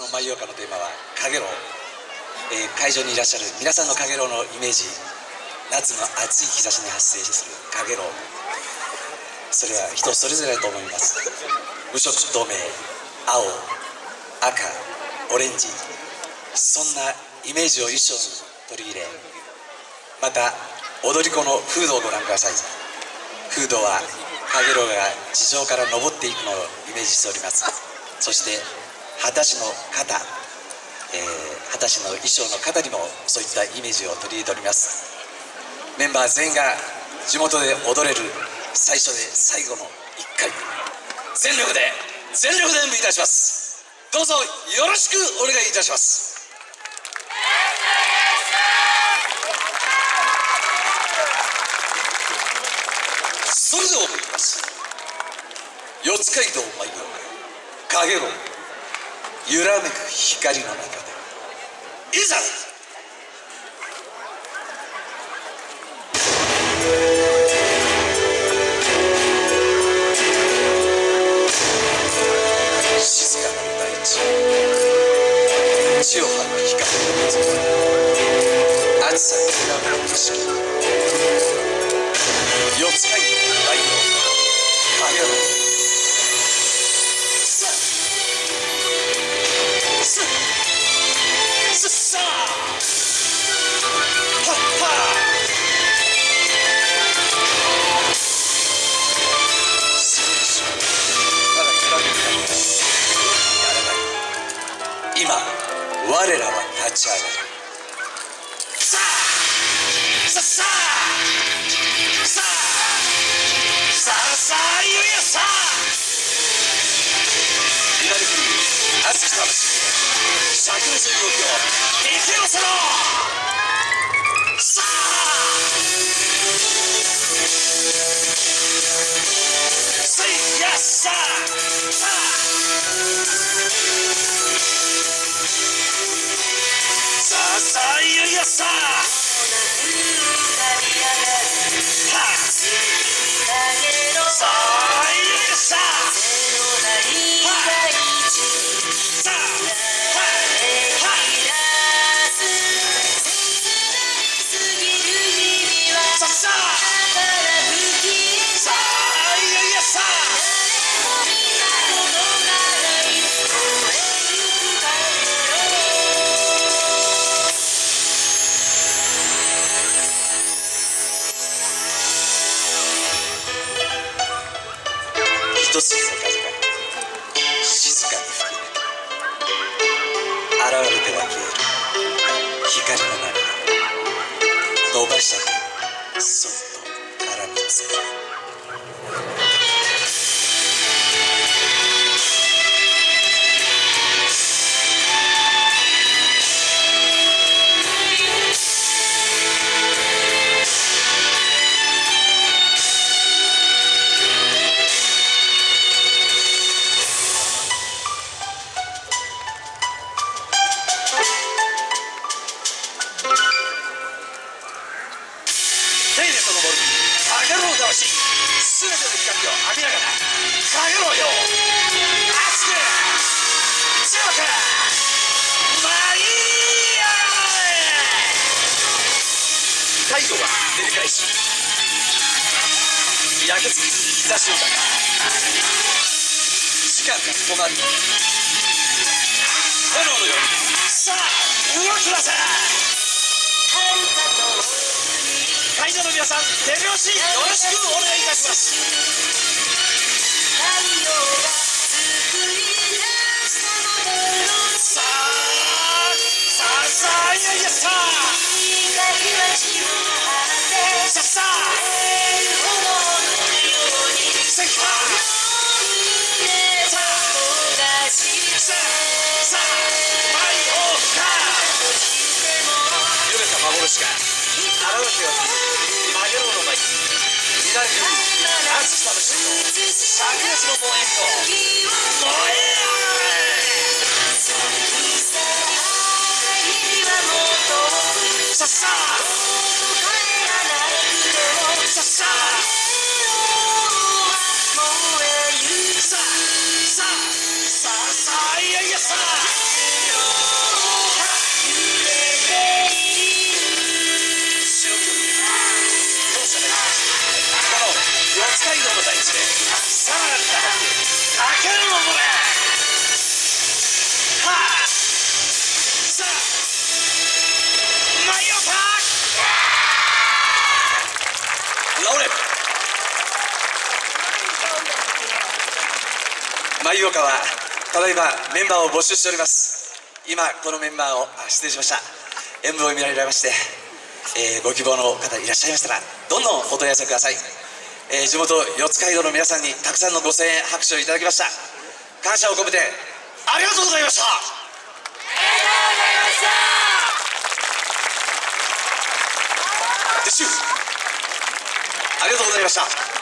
の舞踊歌のテーマは「かげろう」えー、会場にいらっしゃる皆さんのかげろうのイメージ。夏の暑い日差しに発生するかげろうそれは人それぞれだと思います。無色透明。青。赤。オレンジ。そんなイメージを衣装に取り入れ。また踊り子のフードをご覧ください。フードはかげろうが地上から登っていくのをイメージしております。そして果たしの肩、えー、果たしの衣装の肩にもそういったイメージを取り入れております。メンバー全員が地元で踊れる最初で最後の1回。全力で全力で演舞いたします。どうぞよろしくお願いいたします。それでは思います。四街道舞うかげろう揺らめく光の中で。いざ！静かな大地。地を張る光の水。暑さに揺らめく景色我らは立ち上がる。さあ。れては消える。光の中伸ばした手そっと絡みつく。すべての光を浴びながらかげろうよ熱く強く舞い上がれ太陽は照り返し焼けつく日差しの中時間が止まる炎のようにさあ動きなさいイドの皆さん手拍子よろしくお願いいたします。さあさあさあいやいやさあ。さあさあ Unbelievable 岡はただいまメンバーを募集しております。今このメンバーをあ失礼しました。演舞を見られまして、えーご希望の方いらっしゃいましたらどんどんお問い合わせください、えー地元四街道の皆さんにたくさんのご声援拍手をいただきました。感謝を込めてありがとうございました。ありがとうございました。